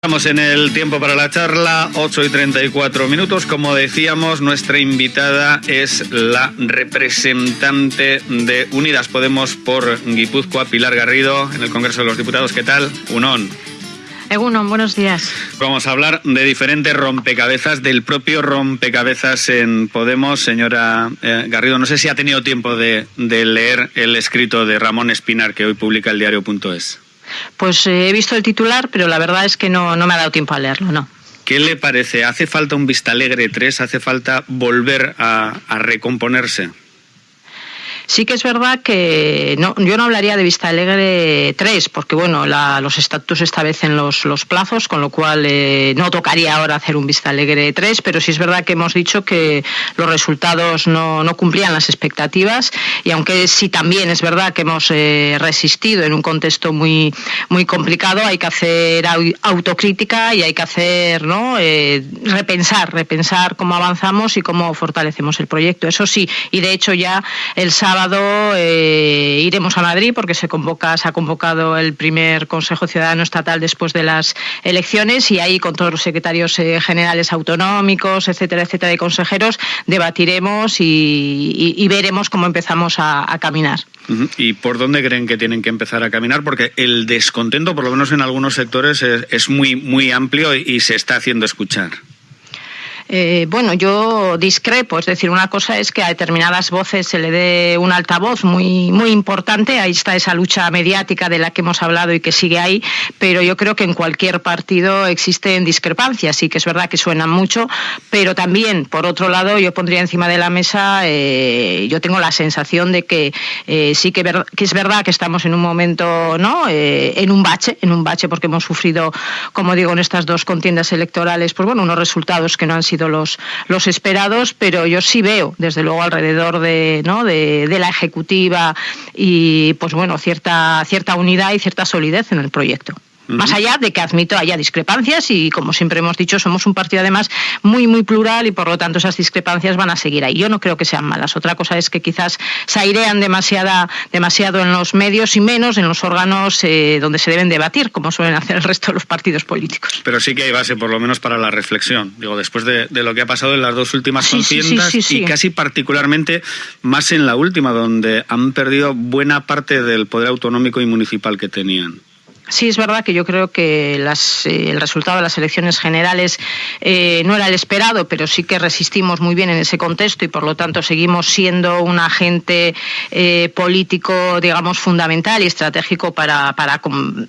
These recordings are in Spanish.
Estamos en el tiempo para la charla, 8 y 34 minutos. Como decíamos, nuestra invitada es la representante de Unidas Podemos por Guipúzcoa, Pilar Garrido, en el Congreso de los Diputados. ¿Qué tal? Unón. Egunon, buenos días. Vamos a hablar de diferentes rompecabezas, del propio rompecabezas en Podemos. Señora eh, Garrido, no sé si ha tenido tiempo de, de leer el escrito de Ramón Espinar que hoy publica el diario.es. Pues eh, he visto el titular, pero la verdad es que no, no me ha dado tiempo a leerlo, no. ¿Qué le parece? ¿Hace falta un Vista Alegre 3? ¿Hace falta volver a, a recomponerse? Sí que es verdad que no, yo no hablaría de Vista Alegre 3, porque bueno, la, los estatutos establecen los, los plazos, con lo cual eh, no tocaría ahora hacer un Vista Alegre 3, pero sí es verdad que hemos dicho que los resultados no, no cumplían las expectativas y aunque sí también es verdad que hemos eh, resistido en un contexto muy, muy complicado, hay que hacer autocrítica y hay que hacer, ¿no? Eh, repensar, repensar cómo avanzamos y cómo fortalecemos el proyecto. Eso sí, y de hecho ya el sábado eh, iremos a Madrid porque se convoca, se ha convocado el primer Consejo Ciudadano Estatal después de las elecciones y ahí con todos los secretarios eh, generales autonómicos, etcétera, etcétera, de consejeros, debatiremos y, veremos cómo empezamos a, caminar. ¿Y por dónde creen que tienen que empezar a caminar? Porque el descontento, por lo menos en algunos sectores, es, muy, muy amplio y se está haciendo escuchar. Eh, bueno, yo discrepo, es decir, una cosa es que a determinadas voces se le dé un altavoz muy, muy importante, ahí está esa lucha mediática de la que hemos hablado y que sigue ahí, pero yo creo que en cualquier partido existen discrepancias, sí que es verdad que suenan mucho, pero también, por otro lado, yo pondría encima de la mesa, eh, yo tengo la sensación de que eh, sí que, que, es verdad que estamos en un momento, ¿no?, eh, en un bache, en un bache porque hemos sufrido, como digo, en estas dos contiendas electorales, pues bueno, unos resultados que no han sido los, los esperados, pero yo sí veo, desde luego, alrededor de, ¿no? de, de la ejecutiva y, pues bueno, cierta, cierta unidad y cierta solidez en el proyecto. Más allá de que admito haya discrepancias y, como siempre hemos dicho, somos un partido además muy, muy plural y por lo tanto esas discrepancias van a seguir ahí. Yo no creo que sean malas. Otra cosa es que quizás se airean demasiada, demasiado en los medios y menos en los órganos eh, donde se deben debatir, como suelen hacer el resto de los partidos políticos. Pero sí que hay base, por lo menos, para la reflexión. Digo, después de, de lo que ha pasado en las dos últimas sí, contiendas sí, sí, y casi particularmente más en la última, donde han perdido buena parte del poder autonómico y municipal que tenían. Sí, es verdad que yo creo que las, eh, el resultado de las elecciones generales eh, no era el esperado, pero sí que resistimos muy bien en ese contexto y por lo tanto seguimos siendo un agente eh, político, digamos, fundamental y estratégico para, para,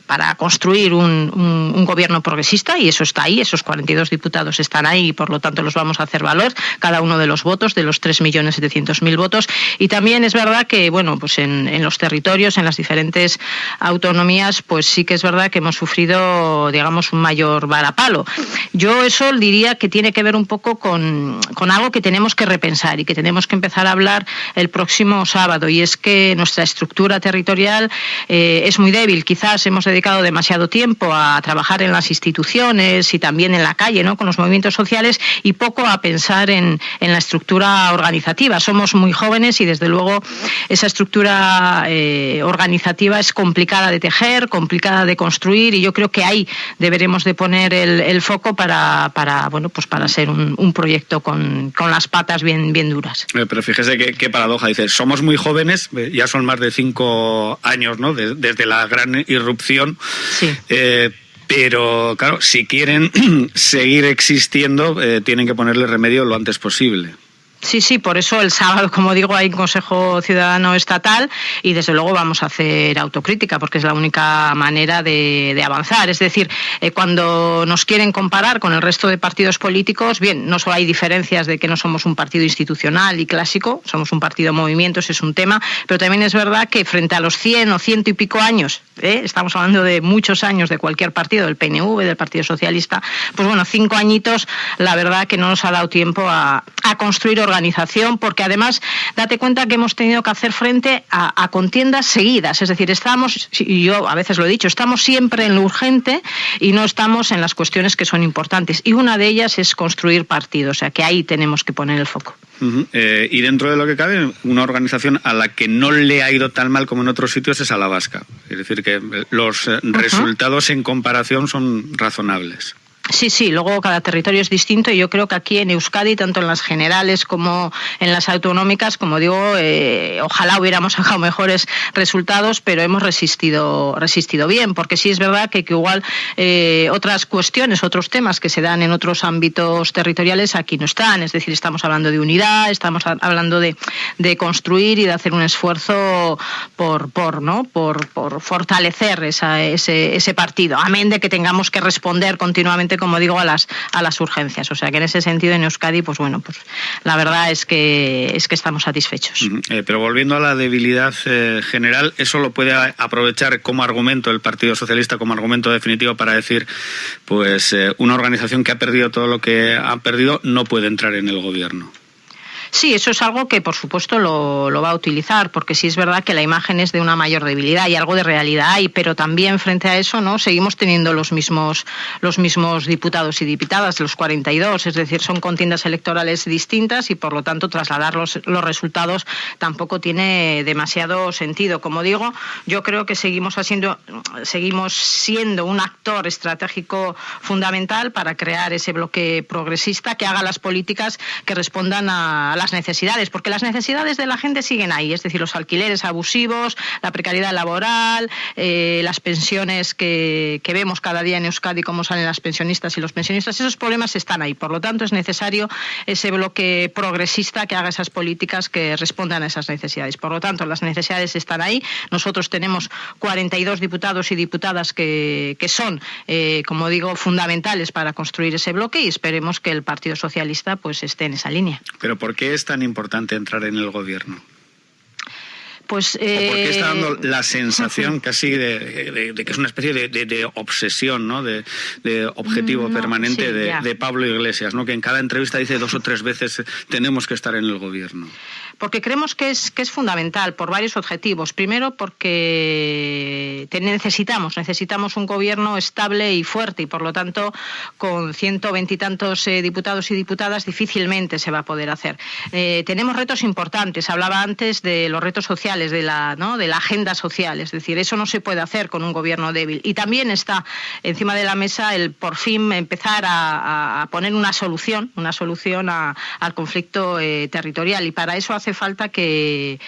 para construir un, un, gobierno progresista y eso está ahí, esos 42 diputados están ahí y por lo tanto los vamos a hacer valer, cada uno de los votos, de los 3.700.000 votos. Y también es verdad que, bueno, pues en, en los territorios, en las diferentes autonomías, pues sí que es verdad que hemos sufrido, digamos, un mayor varapalo. Yo eso diría que tiene que ver un poco con, con algo que tenemos que repensar y que tenemos que empezar a hablar el próximo sábado, y es que nuestra estructura territorial eh, es muy débil. Quizás hemos dedicado demasiado tiempo a trabajar en las instituciones y también en la calle, ¿no? con los movimientos sociales, y poco a pensar en, en la estructura organizativa. Somos muy jóvenes y, desde luego, esa estructura eh, organizativa es complicada de tejer, complicada de construir y yo creo que ahí deberemos de poner el, el foco para, para, bueno, pues para ser un, un proyecto con, con, las patas bien, bien duras. Eh, pero fíjese qué, qué paradoja, dice, somos muy jóvenes, eh, ya son más de cinco años, ¿no? De, desde la gran irrupción. Sí. Eh, pero claro, si quieren seguir existiendo, eh, tienen que ponerle remedio lo antes posible. Sí, sí, por eso el sábado, como digo, hay un Consejo Ciudadano Estatal y desde luego vamos a hacer autocrítica porque es la única manera de, avanzar. Es decir, eh, cuando nos quieren comparar con el resto de partidos políticos, bien, no solo hay diferencias de que no somos un partido institucional y clásico, somos un partido de movimientos, es un tema, pero también es verdad que frente a los 100 o ciento y pico años, ¿eh? estamos hablando de muchos años de cualquier partido, del PNV, del Partido Socialista, pues bueno, cinco añitos, la verdad que no nos ha dado tiempo a, a construir organización, porque además date cuenta que hemos tenido que hacer frente a, a contiendas seguidas, es decir, estamos, y yo a veces lo he dicho, estamos siempre en lo urgente y no estamos en las cuestiones que son importantes. Y una de ellas es construir partidos, o sea que ahí tenemos que poner el foco. y dentro de lo que cabe, una organización a la que no le ha ido tan mal como en otros sitios es a la vasca. Es decir, que los resultados en comparación son razonables. Sí, sí, luego cada territorio es distinto y yo creo que aquí en Euskadi, tanto en las generales como en las autonómicas, como digo, eh, ojalá hubiéramos sacado mejores resultados, pero hemos resistido, resistido bien, porque sí es verdad que, igual eh, otras cuestiones, otros temas que se dan en otros ámbitos territoriales aquí no están, es decir, estamos hablando de unidad, estamos hablando de, construir y de hacer un esfuerzo por, por, ¿no? por, por fortalecer ese, ese partido, amén de que tengamos que responder continuamente como digo, a las, a las urgencias. O sea que en ese sentido en Euskadi, pues bueno, pues la verdad es que, es que estamos satisfechos. Eh, pero volviendo a la debilidad eh, general, ¿eso lo puede aprovechar como argumento el Partido Socialista, como argumento definitivo para decir, pues eh, una organización que ha perdido todo lo que ha perdido no puede entrar en el gobierno? Sí, eso es algo que por supuesto lo, va a utilizar, porque sí es verdad que la imagen es de una mayor debilidad y algo de realidad hay, pero también frente a eso no seguimos teniendo los mismos los mismos diputados y diputadas, los 42, es decir, son contiendas electorales distintas y por lo tanto trasladar los, los resultados tampoco tiene demasiado sentido. Como digo, yo creo que seguimos haciendo seguimos siendo un actor estratégico fundamental para crear ese bloque progresista que haga las políticas que respondan a las necesidades, porque las necesidades de la gente siguen ahí, es decir, los alquileres abusivos, la precariedad laboral, eh, las pensiones que, vemos cada día en Euskadi, cómo salen las pensionistas y los pensionistas, esos problemas están ahí. Por lo tanto, es necesario ese bloque progresista que haga esas políticas que respondan a esas necesidades. Por lo tanto, las necesidades están ahí. Nosotros tenemos 42 diputados y diputadas que, son, eh, como digo, fundamentales para construir ese bloque y esperemos que el Partido Socialista pues esté en esa línea. Pero ¿por qué es tan importante entrar en el gobierno? Pues, ¿Por qué está dando eh, la sensación casi de, que es una especie de, obsesión, ¿no? de, objetivo mm, permanente de, Pablo Iglesias, ¿no? que en cada entrevista dice dos o tres veces tenemos que estar en el gobierno? porque creemos que es, que es fundamental por varios objetivos. Primero, porque necesitamos, necesitamos un gobierno estable y fuerte y, por lo tanto, con ciento veintitantos eh, diputados y diputadas difícilmente se va a poder hacer. Eh, tenemos retos importantes. Hablaba antes de los retos sociales, de la, ¿no? de la agenda social. Es decir, eso no se puede hacer con un gobierno débil. Y también está encima de la mesa el por fin empezar a, poner una solución, una solución al conflicto eh, territorial. Y para eso hace falta que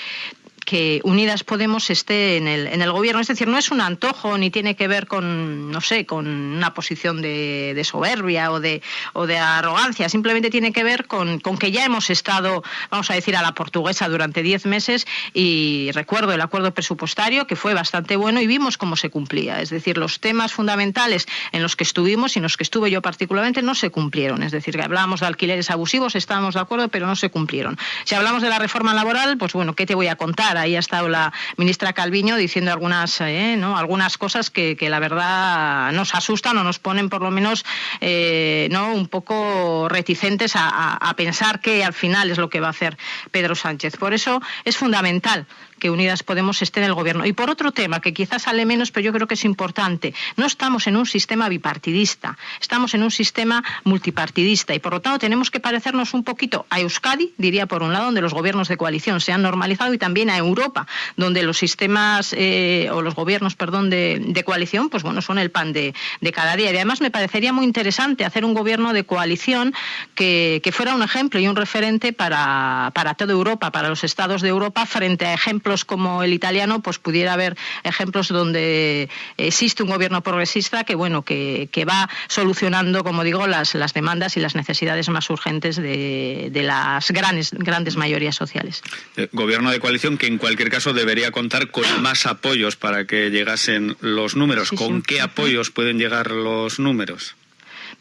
que Unidas Podemos esté en el, en el gobierno. Es decir, no es un antojo ni tiene que ver con, no sé, con una posición de, soberbia o de, o de arrogancia. Simplemente tiene que ver con, con, que ya hemos estado, vamos a decir, a la portuguesa durante diez meses y recuerdo el acuerdo presupuestario que fue bastante bueno y vimos cómo se cumplía. Es decir, los temas fundamentales en los que estuvimos y en los que estuve yo particularmente no se cumplieron. Es decir, que hablábamos de alquileres abusivos, estábamos de acuerdo, pero no se cumplieron. Si hablamos de la reforma laboral, pues bueno, ¿qué te voy a contar? Ahí ha estado la ministra Calviño diciendo algunas, eh, ¿no? algunas cosas que, la verdad nos asustan o nos ponen por lo menos eh, ¿no? un poco reticentes a, a pensar que al final es lo que va a hacer Pedro Sánchez. Por eso es fundamental que Unidas Podemos esté en el gobierno. Y por otro tema, que quizás sale menos, pero yo creo que es importante, no estamos en un sistema bipartidista, estamos en un sistema multipartidista y por lo tanto tenemos que parecernos un poquito a Euskadi, diría por un lado, donde los gobiernos de coalición se han normalizado y también a Europa, donde los sistemas eh, o los gobiernos, perdón, de, coalición, pues bueno, son el pan de, cada día. Y además me parecería muy interesante hacer un gobierno de coalición que, fuera un ejemplo y un referente para, para toda Europa, para los estados de Europa, frente a ejemplos como el italiano, pues pudiera haber ejemplos donde existe un gobierno progresista que, bueno, que, va solucionando, como digo, las, las demandas y las necesidades más urgentes de, las grandes, grandes mayorías sociales. Eh, gobierno de coalición que en cualquier caso debería contar con más apoyos para que llegasen los números. ¿Con qué apoyos pueden llegar los números?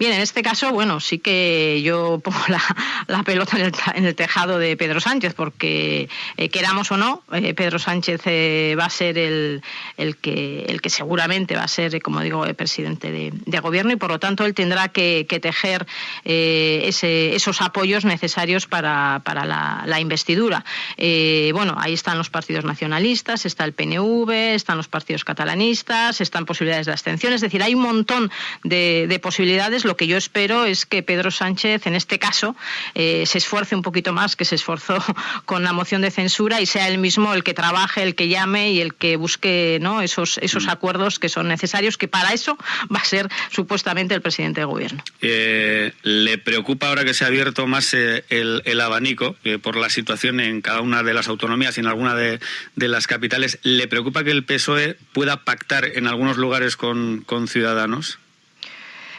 Bien, en este caso, bueno, sí que yo pongo la, pelota en el, tejado de Pedro Sánchez, porque eh, queramos o no, eh, Pedro Sánchez eh, va a ser el, el, que, el que seguramente va a ser, como digo, el presidente de, gobierno y por lo tanto él tendrá que, tejer esos apoyos necesarios para, para la, investidura. bueno, ahí están los partidos nacionalistas, está el PNV, están los partidos catalanistas, están posibilidades de abstención, es decir, hay un montón de, de posibilidades lo que yo espero es que Pedro Sánchez, en este caso, eh, se esfuerce un poquito más que se esforzó con la moción de censura y sea él mismo el que trabaje, el que llame y el que busque ¿no? esos, esos mm. acuerdos que son necesarios, que para eso va a ser supuestamente el presidente del gobierno. Eh, ¿Le preocupa ahora que se ha abierto más eh, el, abanico por la situación en cada una de las autonomías y en alguna de, de, las capitales? ¿Le preocupa que el PSOE pueda pactar en algunos lugares con, con Ciudadanos?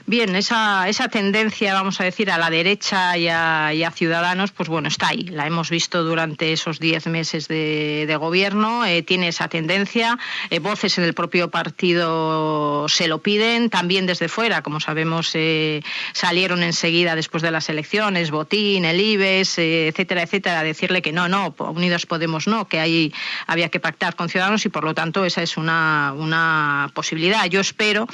Bien, esa, esa tendencia, vamos a decir, a la derecha y a, Ciudadanos, pues bueno, está ahí. La hemos visto durante esos diez meses de, gobierno. Eh, tiene esa tendencia. Eh, voces en el propio partido se lo piden. También desde fuera, como sabemos, eh, salieron enseguida después de las elecciones, Botín, el IBES, etcétera, etcétera, a decirle que no, no, Unidos Podemos no, que ahí había que pactar con Ciudadanos y por lo tanto esa es una, una posibilidad. Yo espero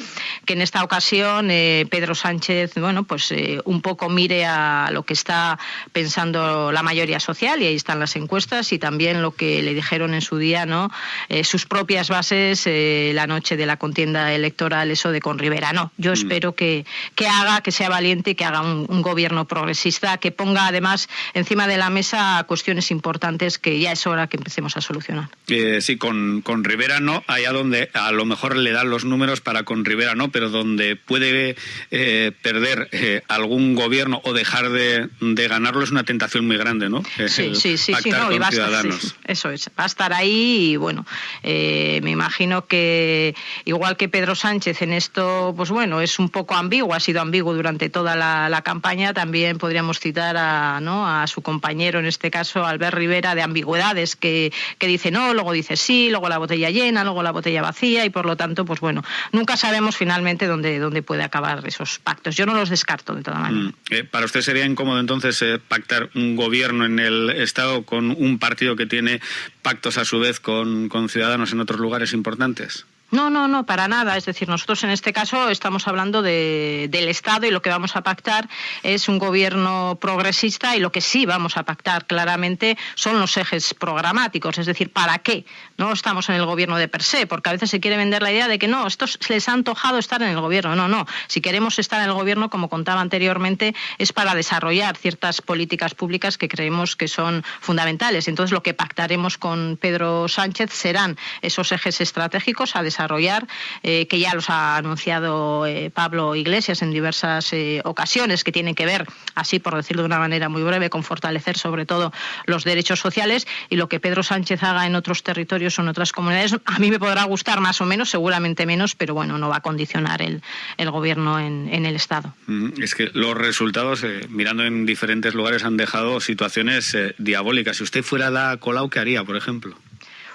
que en esta ocasión. Pedro Sánchez, bueno, pues eh, un poco mire a lo que está pensando la mayoría social, y ahí están las encuestas, y también lo que le dijeron en su día, ¿no? Eh, sus propias bases eh, la noche de la contienda electoral, eso de con Rivera. No, yo mm. espero que, que haga, que sea valiente, que haga un, gobierno progresista, que ponga además encima de la mesa cuestiones importantes que ya es hora que empecemos a solucionar. sí, con, con Rivera no, allá donde a lo mejor le dan los números para con Rivera no, pero donde puede eh, perder eh, algún gobierno o dejar de, ganarlo es una tentación muy grande, ¿no? Sí, sí, sí, sí, no, y va a estar, eso es, va a estar ahí y bueno, eh, me imagino que igual que Pedro Sánchez en esto, pues bueno, es un poco ambiguo, ha sido ambiguo durante toda la, campaña, también podríamos citar a, ¿no? a su compañero, en este caso, Albert Rivera, de ambigüedades, que, que dice no, luego dice sí, luego la botella llena, luego la botella vacía y por lo tanto, pues bueno, nunca sabemos finalmente dónde, dónde puede acabar esos pactos. Yo no los descarto de toda manera. Mm. Eh, ¿Para usted sería incómodo entonces eh, pactar un gobierno en el Estado con un partido que tiene pactos a su vez con, con ciudadanos en otros lugares importantes? No, no, no, para nada. Es decir, nosotros en este caso estamos hablando de, del Estado y lo que vamos a pactar es un gobierno progresista y lo que sí vamos a pactar claramente son los ejes programáticos. Es decir, ¿para qué? No estamos en el gobierno de per se, porque a veces se quiere vender la idea de que no, estos les ha antojado estar en el gobierno. No, no. Si queremos estar en el gobierno, como contaba anteriormente, es para desarrollar ciertas políticas públicas que creemos que son fundamentales. Entonces, lo que pactaremos con Pedro Sánchez serán esos ejes estratégicos a desarrollar desarrollar, eh, que ya los ha anunciado eh, Pablo Iglesias en diversas eh, ocasiones, que tienen que ver, así por decirlo de una manera muy breve, con fortalecer sobre todo los derechos sociales y lo que Pedro Sánchez haga en otros territorios o en otras comunidades, a mí me podrá gustar más o menos, seguramente menos, pero bueno, no va a condicionar el, el gobierno en, en el Estado. Mm, es que los resultados, mirando en diferentes lugares, han dejado situaciones diabólicas. Si usted fuera la Colau, ¿qué haría, por ejemplo?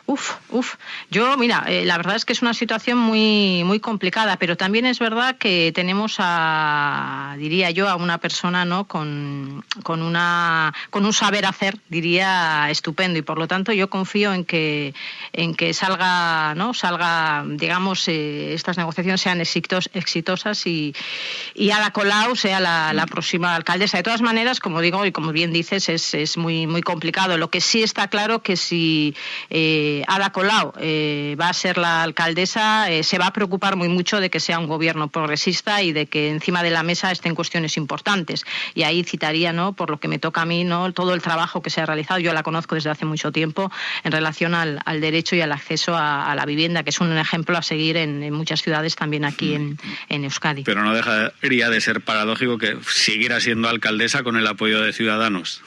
Uf, uf. Yo, mira, eh, la verdad es que es una situación muy, muy complicada, pero también es verdad que tenemos a, diría yo, a una persona, ¿no? Con, con una, con un saber hacer, diría, estupendo, y por lo tanto yo confío en que, en que salga, ¿no? Salga, digamos, eh, estas negociaciones sean exitos, exitosas y, y Ada Colau sea la, próxima alcaldesa. De todas maneras, como digo y como bien dices, es, es muy, muy complicado. Lo que sí está claro que si eh, Ada Colau eh, va a ser la alcaldesa, eh, se va a preocupar muy mucho de que sea un gobierno progresista y de que encima de la mesa estén cuestiones importantes. Y ahí citaría, ¿no? por lo que me toca a mí, ¿no? todo el trabajo que se ha realizado. Yo la conozco desde hace mucho tiempo en relación al, derecho y al acceso a, la vivienda, que es un ejemplo a seguir en, muchas ciudades, también aquí en, en Euskadi. Pero no dejaría de ser paradójico que siguiera siendo alcaldesa con el apoyo de Ciudadanos.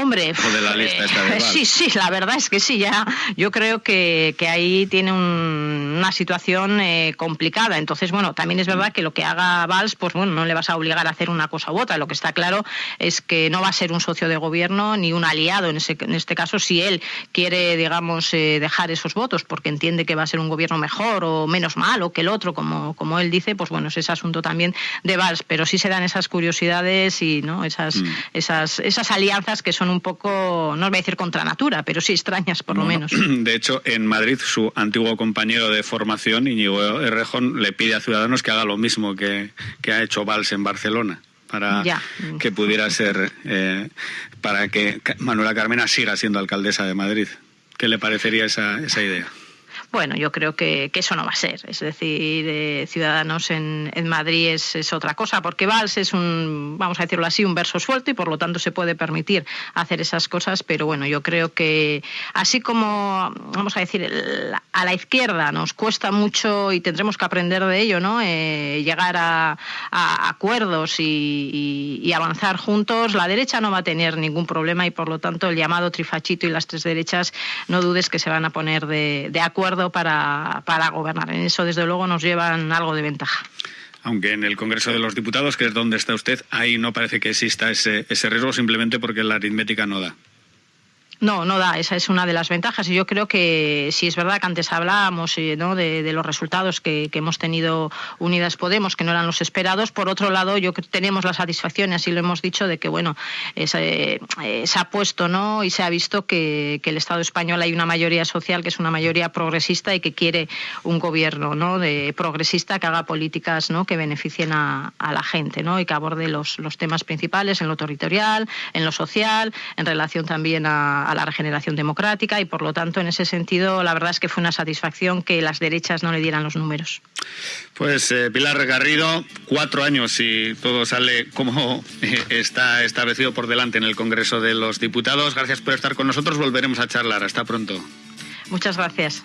Hombre, eh, sí, sí, la verdad es que sí, ya yo creo que, que ahí tiene una situación eh, complicada. Entonces, bueno, también es verdad que lo que haga Valls, pues bueno, no le vas a obligar a hacer una cosa u otra. Lo que está claro es que no va a ser un socio de gobierno ni un aliado en, ese, en este caso si él quiere, digamos, eh, dejar esos votos porque entiende que va a ser un gobierno mejor o menos malo que el otro, como, como él dice, pues bueno, es ese asunto también de Valls. Pero sí se dan esas curiosidades y no esas, mm. esas, esas alianzas que son un poco, no os voy a decir contra natura, pero sí extrañas por lo menos. De hecho, en Madrid su antiguo compañero de formación, Íñigo Errejón, le pide a Ciudadanos que haga lo mismo que, ha hecho Valls en Barcelona para que pudiera ser, eh, para que Manuela Carmena siga siendo alcaldesa de Madrid. ¿Qué le parecería esa, esa idea? Bueno, yo creo que, eso no va a ser. Es decir, eh, Ciudadanos en, Madrid es, otra cosa, porque Valls es un, vamos a decirlo así, un verso suelto y por lo tanto se puede permitir hacer esas cosas, pero bueno, yo creo que así como, vamos a decir, a la izquierda nos cuesta mucho y tendremos que aprender de ello, ¿no? Eh, llegar a, acuerdos y, avanzar juntos, la derecha no va a tener ningún problema y por lo tanto el llamado trifachito y las tres derechas, no dudes que se van a poner de, de acuerdo para, para gobernar. En eso, desde luego, nos llevan algo de ventaja aunque en el Congreso de los Diputados, que es donde está usted, ahí no parece que exista ese, ese riesgo simplemente porque la aritmética no da. No, no da. Esa es una de las ventajas. Y yo creo que si es verdad que antes hablábamos eh, ¿no? de, los resultados que, hemos tenido Unidas Podemos, que no eran los esperados. Por otro lado, yo tenemos la satisfacción, y así lo hemos dicho, de que bueno, eh, se ha puesto ¿no? y se ha visto que, el Estado español hay una mayoría social que es una mayoría progresista y que quiere un gobierno ¿no? de progresista que haga políticas ¿no? que beneficien a, la gente ¿no? y que aborde los, los temas principales en lo territorial, en lo social, en relación también a a la regeneración democrática y por lo tanto en ese sentido la verdad es que fue una satisfacción que las derechas no le dieran los números. Pues eh, Pilar Garrido, cuatro años y todo sale como eh, está establecido por delante en el Congreso de los Diputados. Gracias por estar con nosotros. Volveremos a charlar. Hasta pronto. Muchas gracias.